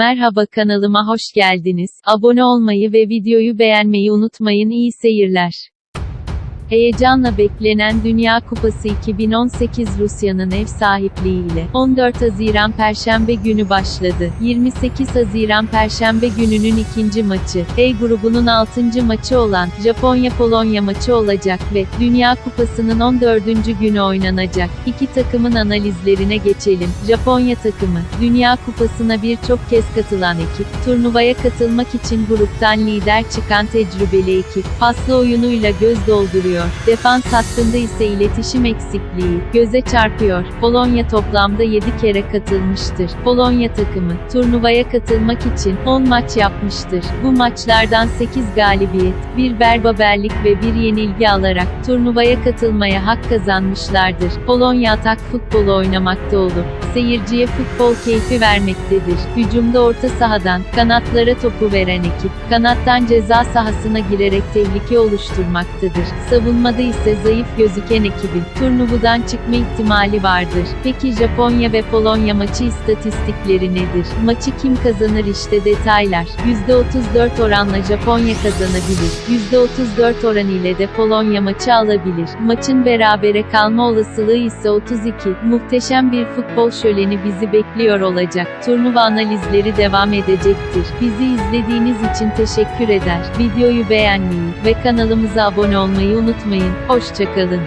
Merhaba kanalıma hoş geldiniz. Abone olmayı ve videoyu beğenmeyi unutmayın. İyi seyirler. Heyecanla beklenen Dünya Kupası 2018 Rusya'nın ev sahipliğiyle 14 Haziran Perşembe günü başladı. 28 Haziran Perşembe gününün ikinci maçı, E grubunun 6. maçı olan Japonya-Polonya maçı olacak ve Dünya Kupası'nın 14. günü oynanacak. İki takımın analizlerine geçelim. Japonya takımı, Dünya Kupası'na birçok kez katılan ekip, turnuvaya katılmak için gruptan lider çıkan tecrübeli ekip, paslı oyunuyla göz dolduruyor. Defans hattında ise iletişim eksikliği göze çarpıyor. Polonya toplamda 7 kere katılmıştır. Polonya takımı turnuvaya katılmak için 10 maç yapmıştır. Bu maçlardan 8 galibiyet, bir berbaberlik ve bir yenilgi alarak turnuvaya katılmaya hak kazanmışlardır. Polonya atak futbolu oynamakta olur. Seyirciye futbol keyfi vermektedir. Hücumda orta sahadan, kanatlara topu veren ekip, kanattan ceza sahasına girerek tehlike oluşturmaktadır. Savunmada ise zayıf gözüken ekibin, turnuvadan çıkma ihtimali vardır. Peki Japonya ve Polonya maçı istatistikleri nedir? Maçı kim kazanır işte detaylar. %34 oranla Japonya kazanabilir. %34 oran ile de Polonya maçı alabilir. Maçın berabere kalma olasılığı ise 32. Muhteşem bir futbol şöleni bizi bekliyor olacak. Turnuva analizleri devam edecektir. Bizi izlediğiniz için teşekkür eder. Videoyu beğenmeyi ve kanalımıza abone olmayı unutmayın. Hoşçakalın.